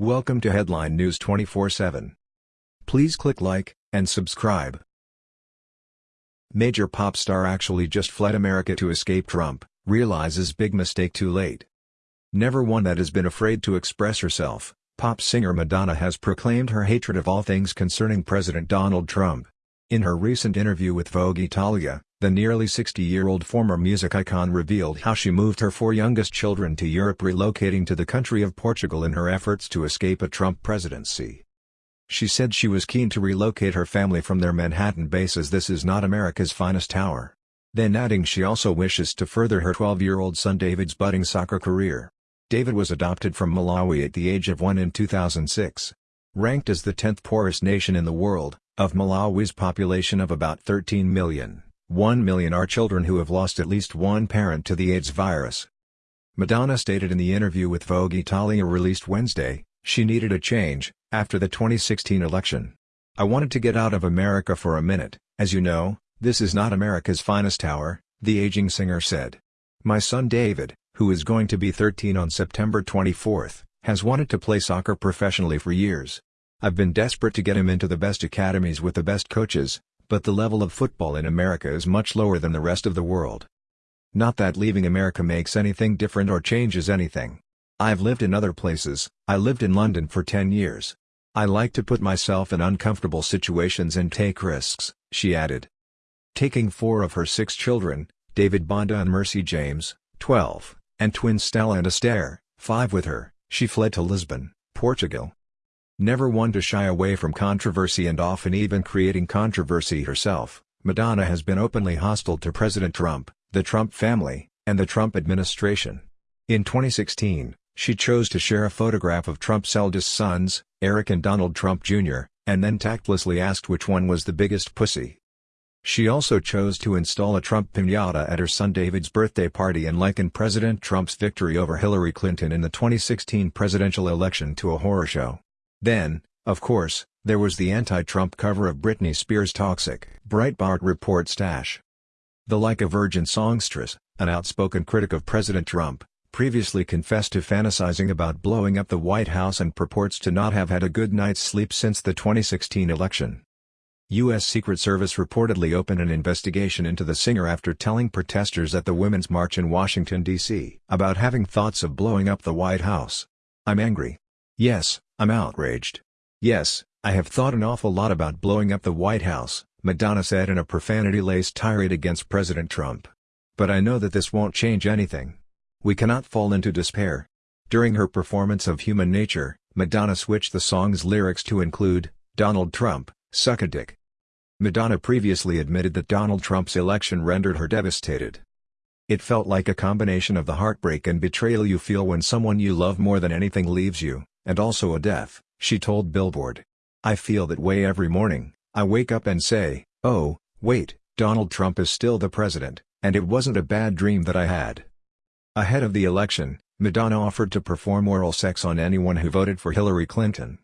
Welcome to Headline News 24/7. Please click like and subscribe. Major pop star actually just fled America to escape Trump, realizes big mistake too late. Never one that has been afraid to express herself, pop singer Madonna has proclaimed her hatred of all things concerning President Donald Trump. In her recent interview with Vogue Italia, the nearly 60-year-old former music icon revealed how she moved her four youngest children to Europe relocating to the country of Portugal in her efforts to escape a Trump presidency. She said she was keen to relocate her family from their Manhattan base as this is not America's finest tower. Then adding she also wishes to further her 12-year-old son David's budding soccer career. David was adopted from Malawi at the age of one in 2006. Ranked as the 10th poorest nation in the world, of Malawi's population of about 13 million. 1 million are children who have lost at least one parent to the AIDS virus. Madonna stated in the interview with Vogue Italia released Wednesday, she needed a change, after the 2016 election. I wanted to get out of America for a minute, as you know, this is not America's finest hour, the aging singer said. My son David, who is going to be 13 on September 24, has wanted to play soccer professionally for years. I've been desperate to get him into the best academies with the best coaches, but the level of football in America is much lower than the rest of the world. Not that leaving America makes anything different or changes anything. I've lived in other places, I lived in London for 10 years. I like to put myself in uncomfortable situations and take risks, she added. Taking four of her six children, David Banda and Mercy James, 12, and twins Stella and Estere, 5 with her, she fled to Lisbon, Portugal. Never one to shy away from controversy and often even creating controversy herself, Madonna has been openly hostile to President Trump, the Trump family, and the Trump administration. In 2016, she chose to share a photograph of Trump's eldest sons, Eric and Donald Trump Jr., and then tactlessly asked which one was the biggest pussy. She also chose to install a Trump piñata at her son David's birthday party and likened President Trump's victory over Hillary Clinton in the 2016 presidential election to a horror show. Then, of course, there was the anti-Trump cover of Britney Spears' Toxic. Breitbart reports Dash. The Like a Virgin songstress, an outspoken critic of President Trump, previously confessed to fantasizing about blowing up the White House and purports to not have had a good night's sleep since the 2016 election. U.S. Secret Service reportedly opened an investigation into the singer after telling protesters at the Women's March in Washington, D.C. about having thoughts of blowing up the White House. I'm angry. Yes, I'm outraged. Yes, I have thought an awful lot about blowing up the White House, Madonna said in a profanity-laced tirade against President Trump. But I know that this won't change anything. We cannot fall into despair. During her performance of Human Nature, Madonna switched the song's lyrics to include, Donald Trump, suck a dick. Madonna previously admitted that Donald Trump's election rendered her devastated. It felt like a combination of the heartbreak and betrayal you feel when someone you love more than anything leaves you and also a deaf, she told Billboard. I feel that way every morning, I wake up and say, oh, wait, Donald Trump is still the president, and it wasn't a bad dream that I had. Ahead of the election, Madonna offered to perform oral sex on anyone who voted for Hillary Clinton.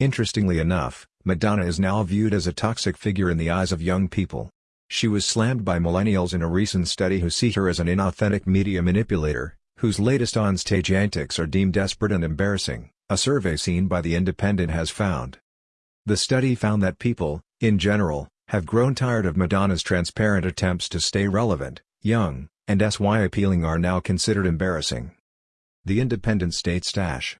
Interestingly enough, Madonna is now viewed as a toxic figure in the eyes of young people. She was slammed by millennials in a recent study who see her as an inauthentic media manipulator, whose latest on-stage antics are deemed desperate and embarrassing a survey seen by The Independent has found. The study found that people, in general, have grown tired of Madonna's transparent attempts to stay relevant, young, and SY appealing are now considered embarrassing. The Independent states Dash.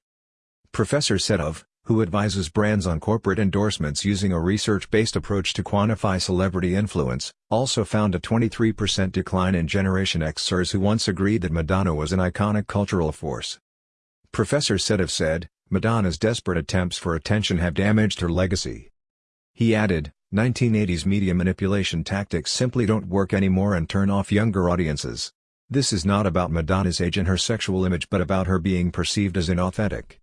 Professor Sehdev, who advises brands on corporate endorsements using a research-based approach to quantify celebrity influence, also found a 23% decline in Generation Xers who once agreed that Madonna was an iconic cultural force. Professor Sehdev said, Madonna's desperate attempts for attention have damaged her legacy. He added, 1980s media manipulation tactics simply don't work anymore and turn off younger audiences. This is not about Madonna's age and her sexual image but about her being perceived as inauthentic.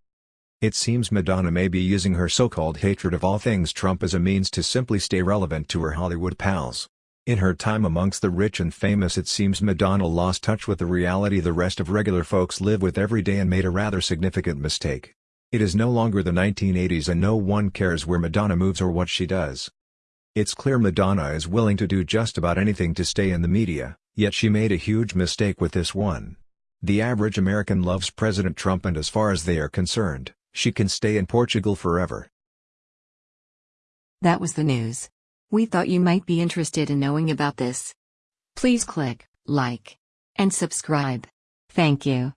It seems Madonna may be using her so-called hatred of all things Trump as a means to simply stay relevant to her Hollywood pals. In her time amongst the rich and famous it seems Madonna lost touch with the reality the rest of regular folks live with every day and made a rather significant mistake. It is no longer the 1980s and no one cares where Madonna moves or what she does. It's clear Madonna is willing to do just about anything to stay in the media, yet she made a huge mistake with this one. The average American loves President Trump and as far as they are concerned, She can stay in Portugal forever. That was the news. We thought you might be interested in knowing about this. Please click like and subscribe. Thank you.